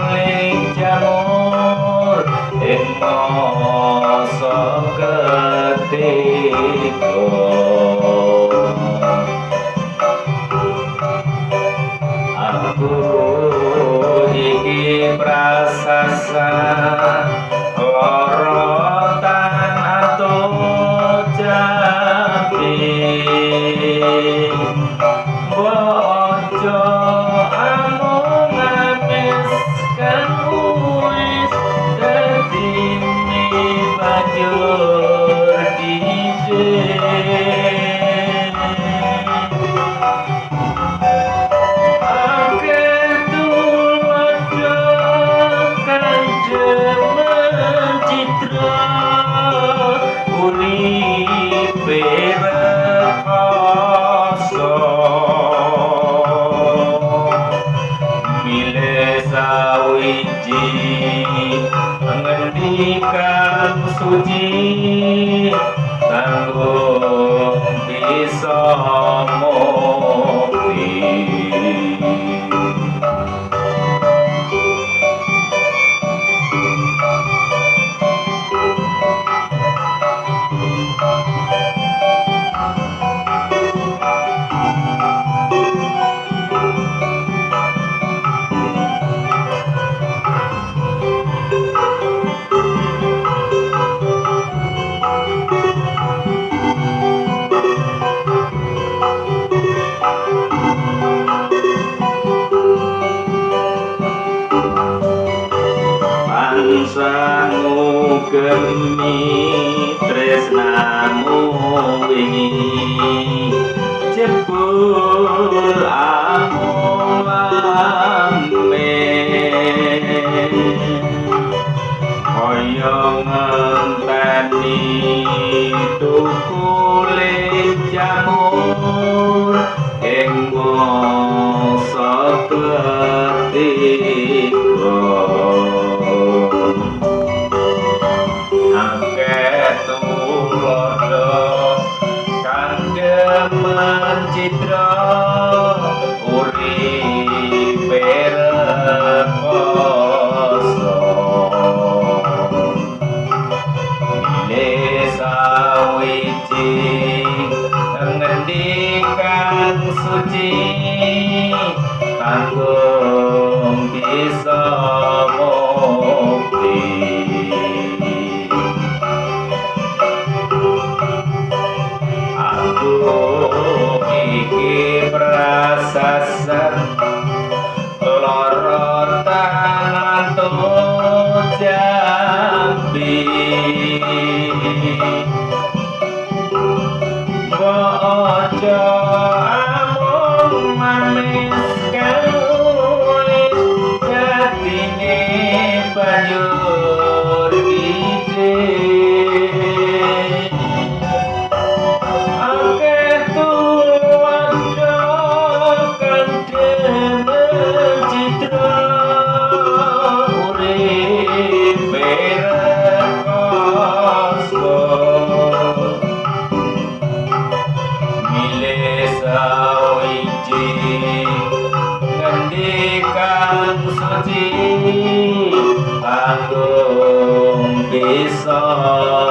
maling jamur ento sang gemi tresnamu ini jebul amame Koyong ngenteni tukulik jamur Engkau sebetik suci Tanggung bisa mukti Aku iki merasa sen Oh, jambi oh, oh. panggung bisa.